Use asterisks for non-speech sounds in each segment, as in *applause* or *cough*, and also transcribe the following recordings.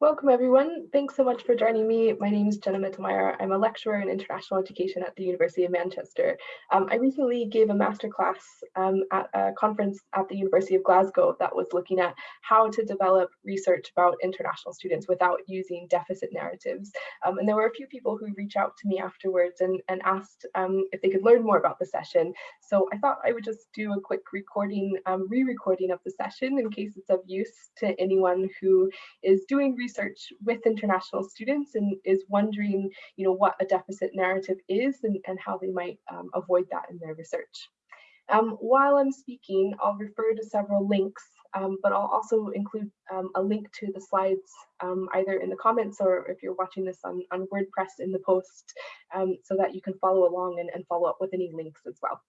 Welcome everyone. Thanks so much for joining me. My name is Jenna Mittelmeier. I'm a lecturer in international education at the University of Manchester. Um, I recently gave a masterclass um, at a conference at the University of Glasgow that was looking at how to develop research about international students without using deficit narratives. Um, and there were a few people who reached out to me afterwards and, and asked um, if they could learn more about the session. So I thought I would just do a quick recording, um, re-recording of the session in case it's of use to anyone who is doing research research with international students and is wondering, you know, what a deficit narrative is and, and how they might um, avoid that in their research. Um, while I'm speaking, I'll refer to several links, um, but I'll also include um, a link to the slides um, either in the comments or if you're watching this on, on WordPress in the post so that you can follow along and, and follow up with any links as well.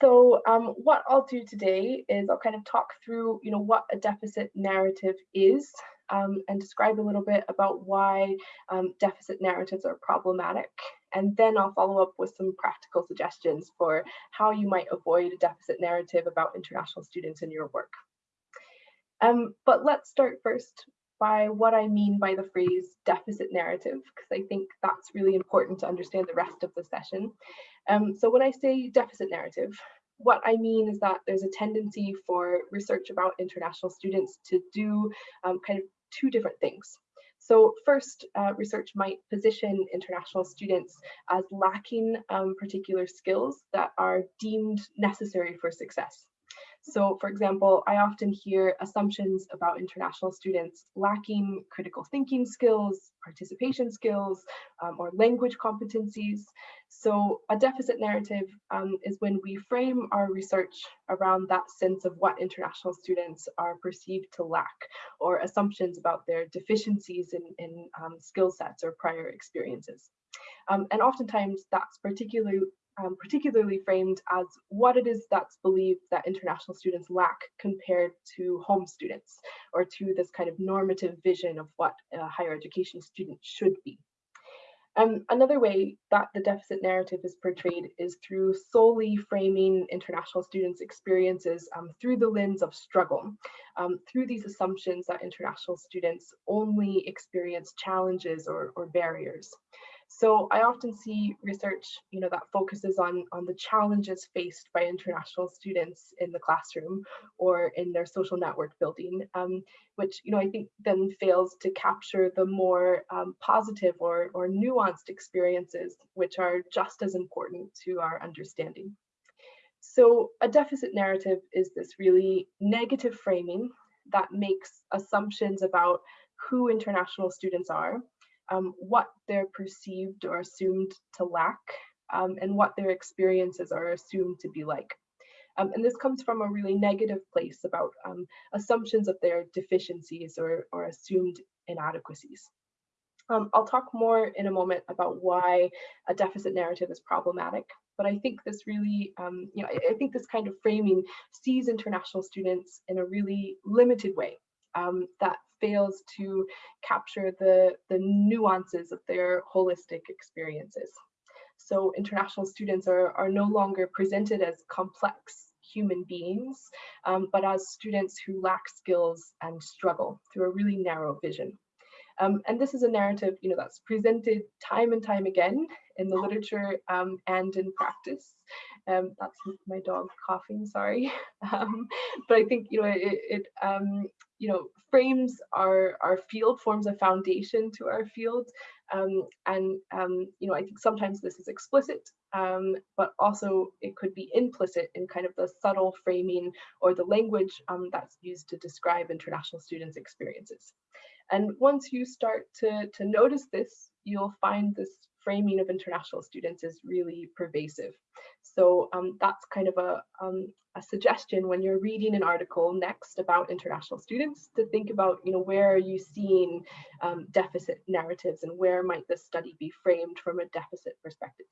So um, what I'll do today is I'll kind of talk through, you know, what a deficit narrative is um, and describe a little bit about why um, deficit narratives are problematic. And then I'll follow up with some practical suggestions for how you might avoid a deficit narrative about international students in your work. Um, but let's start first by what I mean by the phrase deficit narrative, because I think that's really important to understand the rest of the session. Um, so when I say deficit narrative, what I mean is that there's a tendency for research about international students to do um, kind of two different things. So first, uh, research might position international students as lacking um, particular skills that are deemed necessary for success. So for example, I often hear assumptions about international students lacking critical thinking skills, participation skills, um, or language competencies. So a deficit narrative um, is when we frame our research around that sense of what international students are perceived to lack, or assumptions about their deficiencies in, in um, skill sets or prior experiences. Um, and oftentimes that's particularly um, particularly framed as what it is that's believed that international students lack compared to home students or to this kind of normative vision of what a higher education student should be. Um, another way that the deficit narrative is portrayed is through solely framing international students' experiences um, through the lens of struggle, um, through these assumptions that international students only experience challenges or, or barriers. So I often see research, you know, that focuses on, on the challenges faced by international students in the classroom or in their social network building, um, which, you know, I think then fails to capture the more um, positive or, or nuanced experiences, which are just as important to our understanding. So a deficit narrative is this really negative framing that makes assumptions about who international students are um, what they're perceived or assumed to lack, um, and what their experiences are assumed to be like. Um, and this comes from a really negative place about um, assumptions of their deficiencies or, or assumed inadequacies. Um, I'll talk more in a moment about why a deficit narrative is problematic, but I think this really, um, you know, I, I, think this kind of framing sees international students in a really limited way um, that fails to capture the, the nuances of their holistic experiences. So international students are, are no longer presented as complex human beings, um, but as students who lack skills and struggle through a really narrow vision. Um, and this is a narrative, you know, that's presented time and time again in the literature um, and in practice. Um, that's my dog coughing, sorry. *laughs* Um, but I think, you know, it, it um, you know, frames our, our field, forms a foundation to our field. Um, and, you know, I think sometimes this is explicit, but also it could be implicit in kind of the subtle framing or the language that's used to describe international students' experiences. And once you start to, to notice this, you'll find this framing of international students is really pervasive. So um, that's kind of a, um, a suggestion when you're reading an article next about international students to think about, you know, where are you seeing um, deficit narratives and where might this study be framed from a deficit perspective.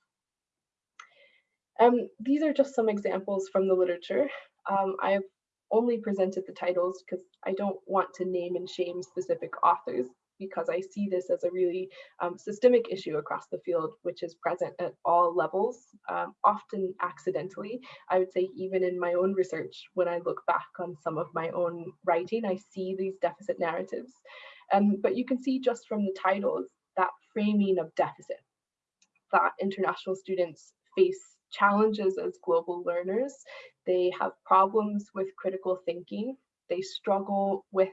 Um, these are just some examples from the literature. Um, I've only presented the titles because I don't want to name and shame specific authors because I see this as a really um, systemic issue across the field, which is present at all levels, um, often accidentally. I would say even in my own research, when I look back on some of my own writing, I see these deficit narratives. Um, but you can see just from the titles that framing of deficit, that international students face challenges as global learners. They have problems with critical thinking. They struggle with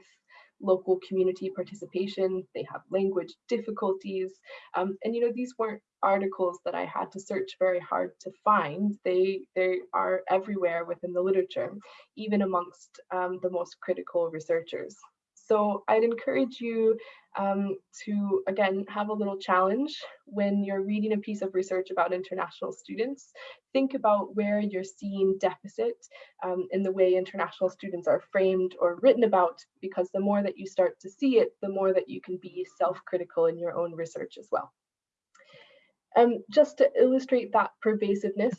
local community participation. They have language difficulties. Um, and, you know, these weren't articles that I had to search very hard to find. They, they are everywhere within the literature, even amongst um, the most critical researchers. So I'd encourage you um, to, again, have a little challenge when you're reading a piece of research about international students. Think about where you're seeing deficit um, in the way international students are framed or written about, because the more that you start to see it, the more that you can be self-critical in your own research as well. Um, just to illustrate that pervasiveness,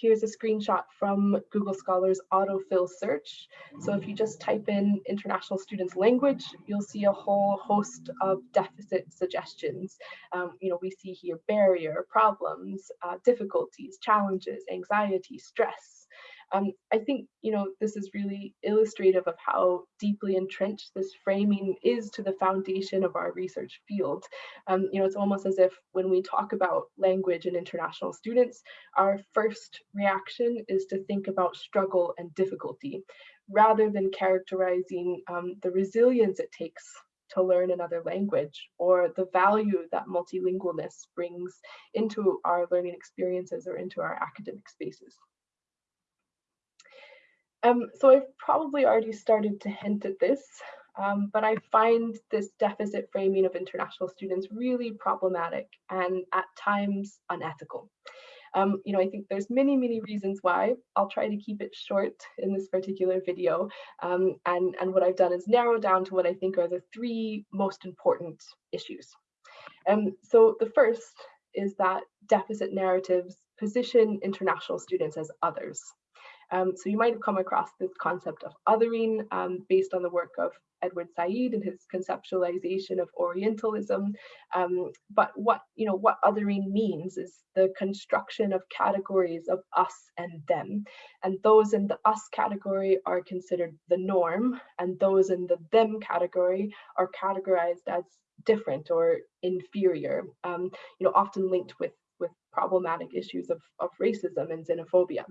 here's a screenshot from Google Scholar's autofill search. So if you just type in international students language, you'll see a whole host of deficit suggestions. Um, you know, we see here barrier, problems, uh, difficulties, challenges, anxiety, stress, um, I think, you know, this is really illustrative of how deeply entrenched this framing is to the foundation of our research field. Um, you know, it's almost as if when we talk about language and international students, our first reaction is to think about struggle and difficulty, rather than characterizing um, the resilience it takes to learn another language or the value that multilingualness brings into our learning experiences or into our academic spaces. Um, so I've probably already started to hint at this, um, but I find this deficit framing of international students really problematic and at times unethical. Um, you know, I think there's many, many reasons why. I'll try to keep it short in this particular video. Um, and, and what I've done is narrow down to what I think are the three most important issues. Um, so the first is that deficit narratives position international students as others. Um, so you might have come across this concept of othering um, based on the work of Edward Said and his conceptualization of Orientalism. Um, but what you know what othering means is the construction of categories of us and them, and those in the us category are considered the norm, and those in the them category are categorized as different or inferior. Um, you know, often linked with with problematic issues of, of racism and xenophobia.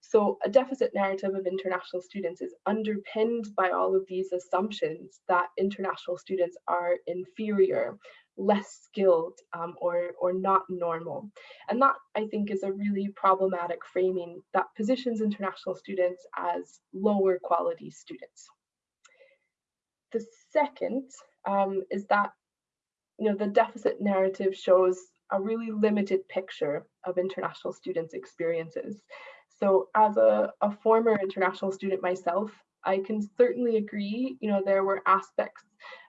So a deficit narrative of international students is underpinned by all of these assumptions that international students are inferior, less skilled, um, or, or not normal. And that, I think, is a really problematic framing that positions international students as lower quality students. The second um, is that you know, the deficit narrative shows a really limited picture of international students' experiences. So as a, a former international student myself, I can certainly agree, you know, there were aspects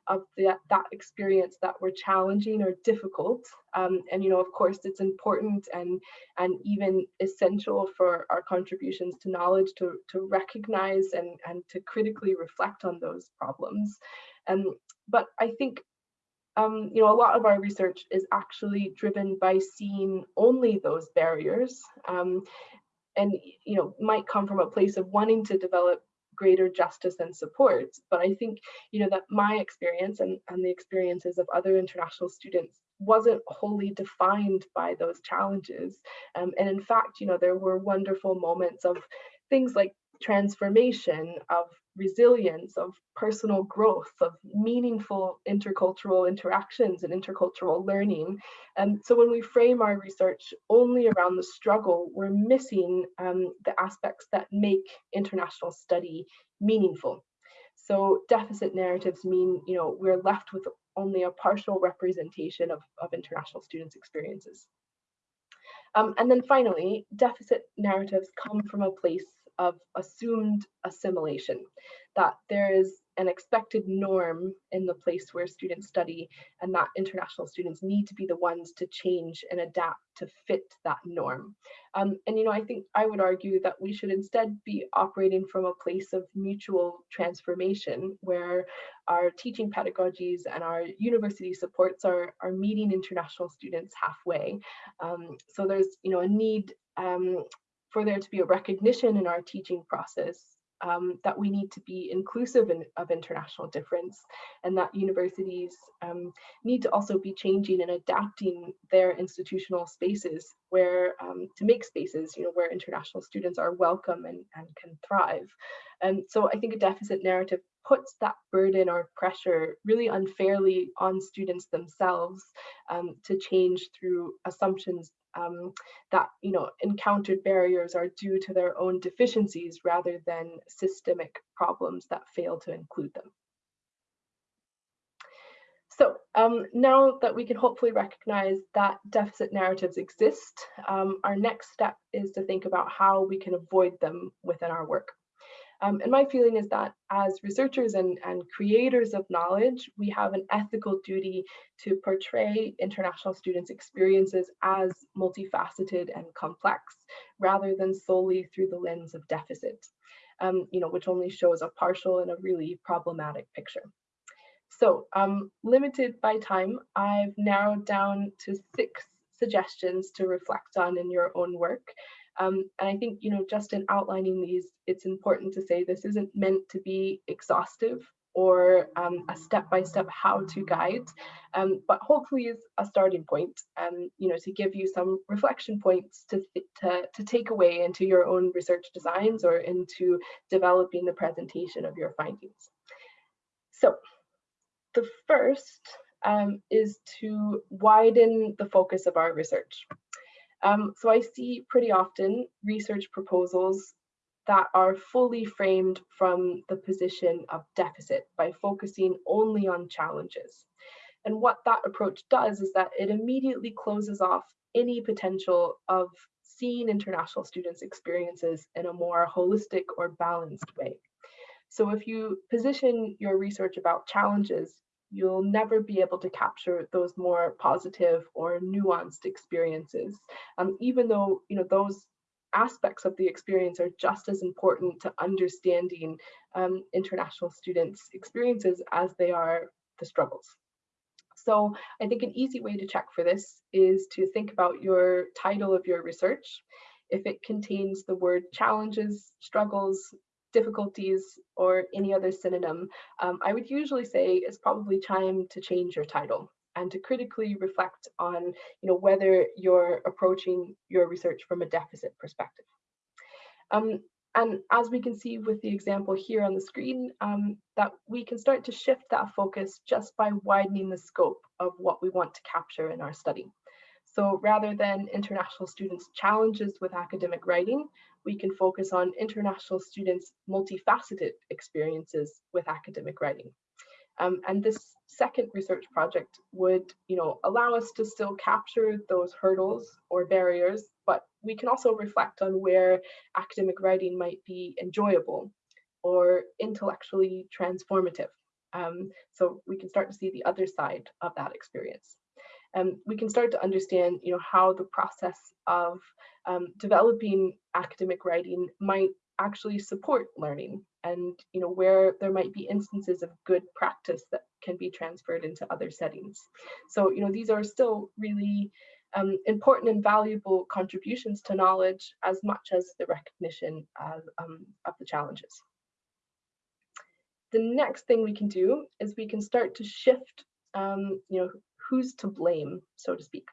of the, that experience that were challenging or difficult. Um, and, you know, of course, it's important and, and even essential for our contributions to knowledge to, to recognize and, and to critically reflect on those problems. Um, but I think um, you know, a lot of our research is actually driven by seeing only those barriers um, and, you know, might come from a place of wanting to develop greater justice and support. But I think, you know, that my experience and, and the experiences of other international students wasn't wholly defined by those challenges. Um, and in fact, you know, there were wonderful moments of things like transformation, of resilience, of personal growth, of meaningful intercultural interactions and intercultural learning. And so when we frame our research only around the struggle, we're missing um, the aspects that make international study meaningful. So deficit narratives mean, you know, we're left with only a partial representation of, of international students' experiences. Um, and then finally, deficit narratives come from a place of assumed assimilation, that there is an expected norm in the place where students study and that international students need to be the ones to change and adapt to fit that norm. Um, and, you know, I think I would argue that we should instead be operating from a place of mutual transformation where our teaching pedagogies and our university supports are, are meeting international students halfway. Um, so there's, you know, a need um, for there to be a recognition in our teaching process um, that we need to be inclusive in, of international difference and that universities um, need to also be changing and adapting their institutional spaces where um, to make spaces you know where international students are welcome and, and can thrive. And so i think a deficit narrative puts that burden or pressure really unfairly on students themselves um, to change through assumptions um, that you know encountered barriers are due to their own deficiencies rather than systemic problems that fail to include them. So um, now that we can hopefully recognize that deficit narratives exist, um, our next step is to think about how we can avoid them within our work. Um, and my feeling is that as researchers and, and creators of knowledge, we have an ethical duty to portray international students' experiences as multifaceted and complex, rather than solely through the lens of deficit, um, you know, which only shows a partial and a really problematic picture. So um, limited by time, I've narrowed down to six suggestions to reflect on in your own work. Um, and I think, you know, just in outlining these, it's important to say this isn't meant to be exhaustive or um, a step-by-step how-to guide, um, but hopefully is a starting point, um, you know, to give you some reflection points to, to, to take away into your own research designs or into developing the presentation of your findings. So the first um, is to widen the focus of our research. Um, so I see pretty often research proposals that are fully framed from the position of deficit by focusing only on challenges. And what that approach does is that it immediately closes off any potential of seeing international students' experiences in a more holistic or balanced way. So if you position your research about challenges, you'll never be able to capture those more positive or nuanced experiences, um, even though you know those aspects of the experience are just as important to understanding um, international students' experiences as they are the struggles. So I think an easy way to check for this is to think about your title of your research. If it contains the word challenges, struggles, difficulties or any other synonym, um, I would usually say it's probably time to change your title and to critically reflect on you know, whether you're approaching your research from a deficit perspective. Um, and as we can see with the example here on the screen, um, that we can start to shift that focus just by widening the scope of what we want to capture in our study. So rather than international students' challenges with academic writing, we can focus on international students' multifaceted experiences with academic writing. Um, and this second research project would you know, allow us to still capture those hurdles or barriers, but we can also reflect on where academic writing might be enjoyable or intellectually transformative. Um, so we can start to see the other side of that experience um, we can start to understand you know, how the process of um, developing academic writing might actually support learning and you know where there might be instances of good practice that can be transferred into other settings. So you know these are still really um, important and valuable contributions to knowledge as much as the recognition of, um, of the challenges. The next thing we can do is we can start to shift um, you know who's to blame, so to speak,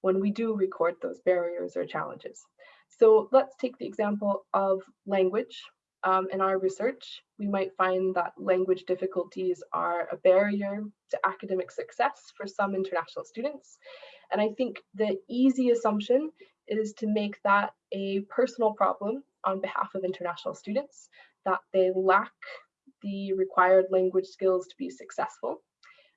when we do record those barriers or challenges. So let's take the example of language. Um, in our research, we might find that language difficulties are a barrier to academic success for some international students. And I think the easy assumption is to make that a personal problem on behalf of international students, that they lack the required language skills to be successful.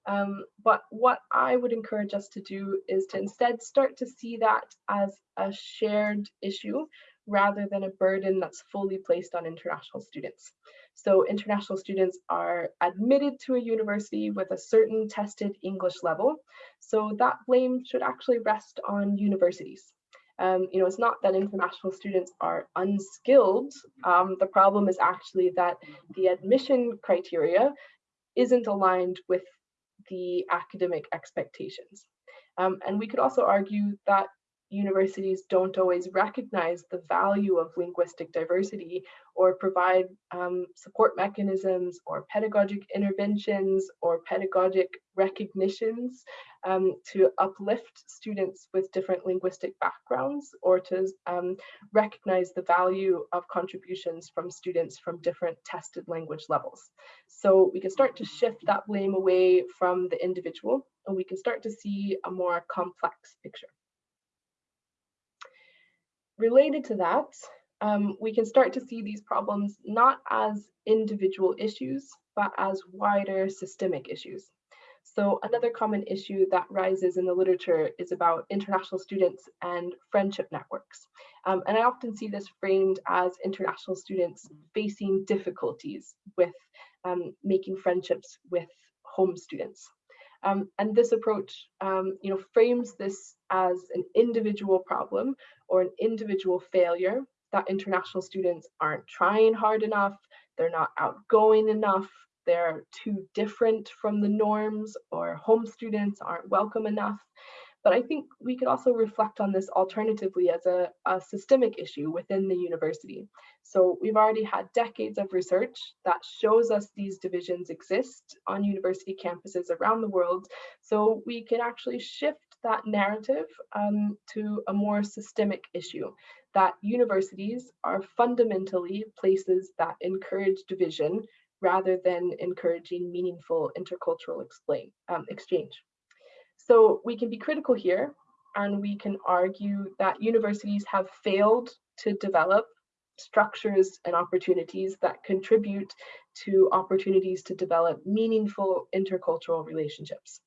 Um, but what I would encourage us to do is to instead start to see that as a shared issue rather than a burden that's fully placed on international students. So international students are admitted to a university with a certain tested English level. So that blame should actually rest on universities. Um, you know, it's not that international students are unskilled. Um, the problem is actually that the admission criteria isn't aligned with the academic expectations. Um, and we could also argue that universities don't always recognize the value of linguistic diversity or provide um, support mechanisms or pedagogic interventions or pedagogic recognitions um, to uplift students with different linguistic backgrounds or to um, recognize the value of contributions from students from different tested language levels. So we can start to shift that blame away from the individual and we can start to see a more complex picture. Related to that, um, we can start to see these problems not as individual issues, but as wider systemic issues. So another common issue that rises in the literature is about international students and friendship networks. Um, and I often see this framed as international students facing difficulties with um, making friendships with home students. Um, and this approach, um, you know, frames this as an individual problem or an individual failure that international students aren't trying hard enough, they're not outgoing enough, they're too different from the norms, or home students aren't welcome enough. But I think we could also reflect on this alternatively as a, a, systemic issue within the university. So we've already had decades of research that shows us these divisions exist on university campuses around the world. So we can actually shift that narrative um, to a more systemic issue that universities are fundamentally places that encourage division rather than encouraging meaningful intercultural explain, um, exchange. So we can be critical here and we can argue that universities have failed to develop structures and opportunities that contribute to opportunities to develop meaningful intercultural relationships.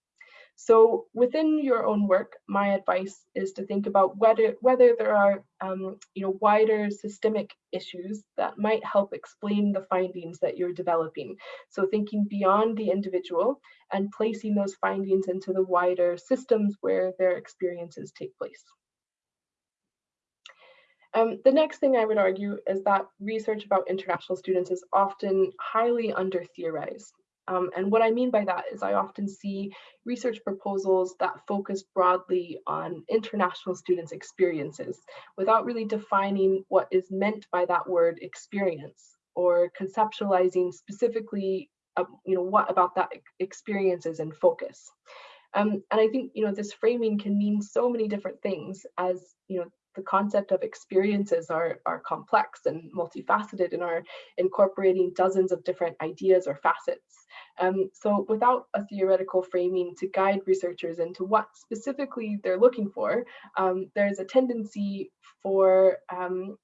So within your own work, my advice is to think about whether whether there are um, you know wider systemic issues that might help explain the findings that you're developing. So thinking beyond the individual and placing those findings into the wider systems where their experiences take place. Um, the next thing I would argue is that research about international students is often highly under theorized. Um, and what I mean by that is I often see research proposals that focus broadly on international students' experiences without really defining what is meant by that word experience or conceptualizing specifically uh, you know, what about that experience is in focus. Um, and I think, you know, this framing can mean so many different things as, you know, the concept of experiences are, are complex and multifaceted and are incorporating dozens of different ideas or facets. Um, so without a theoretical framing to guide researchers into what specifically they're looking for, um, there's a tendency for um,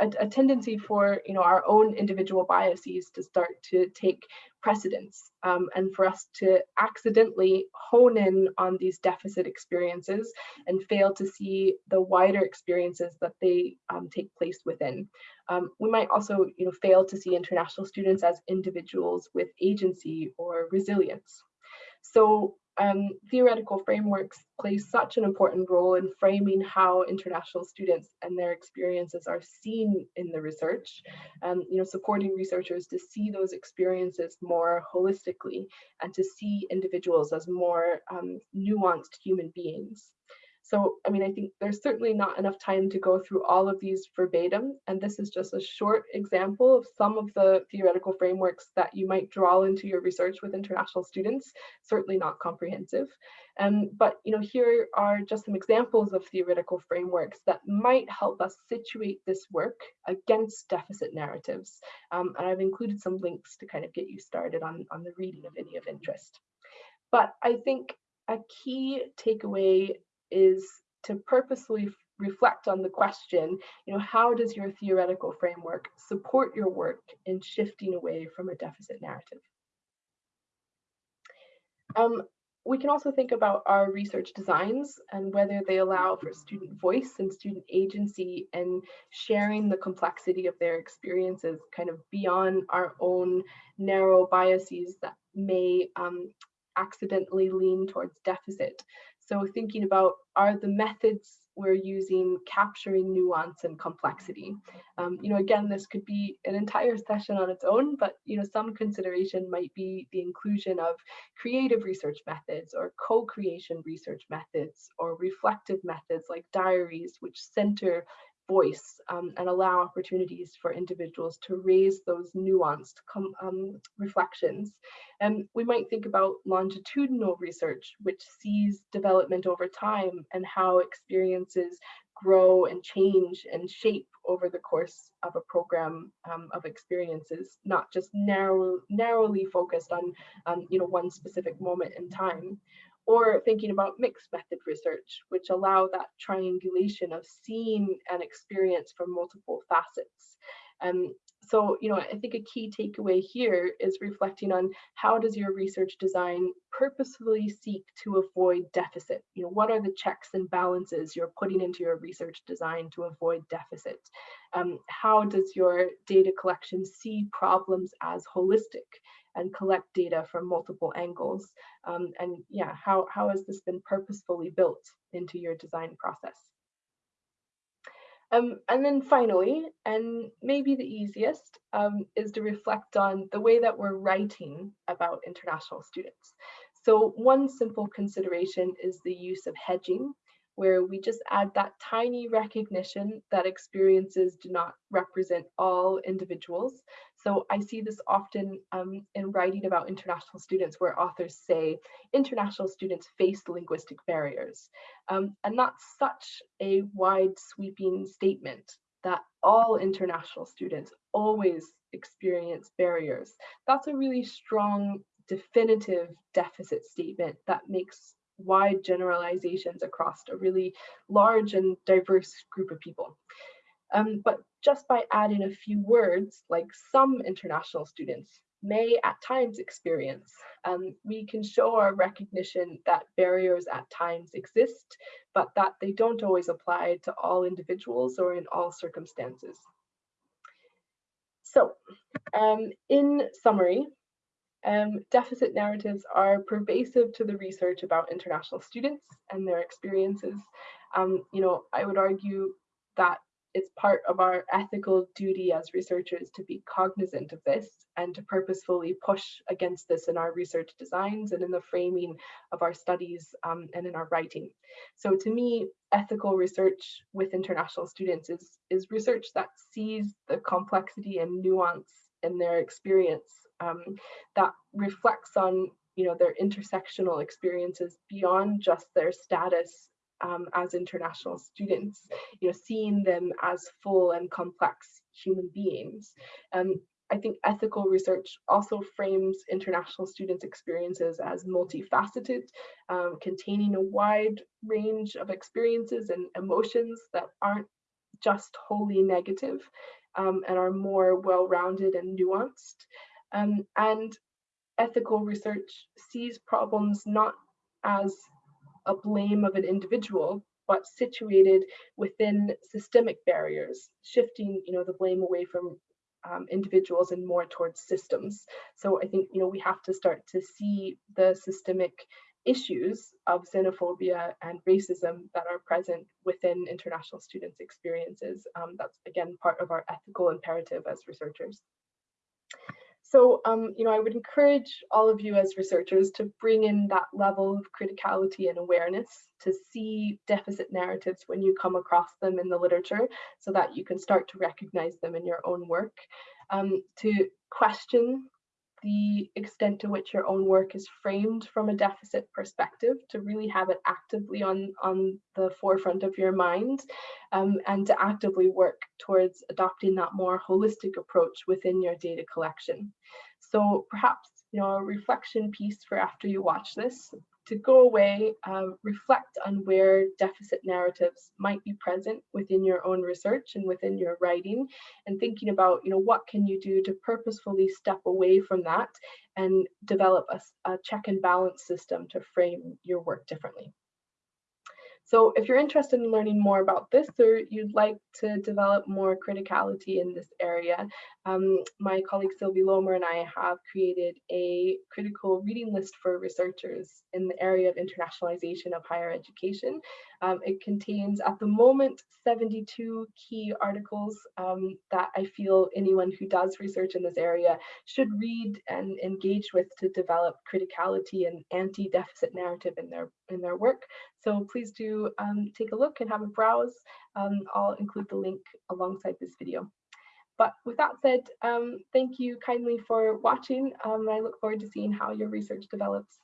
a, a, tendency for you know our own individual biases to start to take precedence um, and for us to accidentally hone in on these deficit experiences and fail to see the wider experiences that they um, take place within. Um, we might also you know fail to see international students as individuals with agency or resilience. So um, theoretical frameworks play such an important role in framing how international students and their experiences are seen in the research, um, you know, supporting researchers to see those experiences more holistically and to see individuals as more um, nuanced human beings. So, I mean, I think there's certainly not enough time to go through all of these verbatim, and this is just a short example of some of the theoretical frameworks that you might draw into your research with international students, certainly not comprehensive. Um, but, you know, here are just some examples of theoretical frameworks that might help us situate this work against deficit narratives. Um, and I've included some links to kind of get you started on, on the reading of any of interest. But I think a key takeaway is to purposely reflect on the question, you know, how does your theoretical framework support your work in shifting away from a deficit narrative? Um, we can also think about our research designs and whether they allow for student voice and student agency and sharing the complexity of their experiences kind of beyond our own narrow biases that may um, accidentally lean towards deficit. So thinking about are the methods we're using capturing nuance and complexity. Um, you know, again, this could be an entire session on its own, but you know, some consideration might be the inclusion of creative research methods or co-creation research methods or reflective methods like diaries, which center voice um, and allow opportunities for individuals to raise those nuanced um, reflections. And we might think about longitudinal research, which sees development over time and how experiences grow and change and shape over the course of a program um, of experiences, not just narrow, narrowly focused on um, you know, one specific moment in time or thinking about mixed method research, which allow that triangulation of seeing and experience from multiple facets. Um, so, you know, I think a key takeaway here is reflecting on how does your research design purposefully seek to avoid deficit? You know, what are the checks and balances you're putting into your research design to avoid deficit? Um, how does your data collection see problems as holistic? And collect data from multiple angles. Um, and yeah, how, how has this been purposefully built into your design process? Um, and then finally, and maybe the easiest, um, is to reflect on the way that we're writing about international students. So one simple consideration is the use of hedging where we just add that tiny recognition that experiences do not represent all individuals. So I see this often um, in writing about international students where authors say international students face linguistic barriers. Um, and that's such a wide sweeping statement that all international students always experience barriers. That's a really strong definitive deficit statement that makes wide generalizations across a really large and diverse group of people. Um, but just by adding a few words, like some international students may at times experience, um, we can show our recognition that barriers at times exist, but that they don't always apply to all individuals or in all circumstances. So um, in summary, um, deficit narratives are pervasive to the research about international students and their experiences. Um, you know, I would argue that it's part of our ethical duty as researchers to be cognizant of this and to purposefully push against this in our research designs and in the framing of our studies um, and in our writing. So to me, ethical research with international students is, is research that sees the complexity and nuance in their experience um, that reflects on you know their intersectional experiences beyond just their status um, as international students, you know, seeing them as full and complex human beings. Um, I think ethical research also frames international students' experiences as multifaceted, um, containing a wide range of experiences and emotions that aren't just wholly negative um, and are more well-rounded and nuanced. Um, and ethical research sees problems not as a blame of an individual, but situated within systemic barriers, shifting you know, the blame away from um, individuals and more towards systems. So I think you know we have to start to see the systemic issues of xenophobia and racism that are present within international students' experiences. Um, that's again part of our ethical imperative as researchers. So, um, you know, I would encourage all of you as researchers to bring in that level of criticality and awareness to see deficit narratives when you come across them in the literature so that you can start to recognize them in your own work, um, to question the extent to which your own work is framed from a deficit perspective to really have it actively on, on the forefront of your mind um, and to actively work towards adopting that more holistic approach within your data collection. So perhaps you know a reflection piece for after you watch this to go away, uh, reflect on where deficit narratives might be present within your own research and within your writing, and thinking about, you know, what can you do to purposefully step away from that and develop a, a check and balance system to frame your work differently. So if you're interested in learning more about this or you'd like to develop more criticality in this area, um, my colleague Sylvie Lomer and I have created a critical reading list for researchers in the area of internationalization of higher education. Um, it contains at the moment 72 key articles um, that I feel anyone who does research in this area should read and engage with to develop criticality and anti-deficit narrative in their in their work. So please do um, take a look and have a browse. Um, I'll include the link alongside this video. But with that said, um, thank you kindly for watching. Um, I look forward to seeing how your research develops.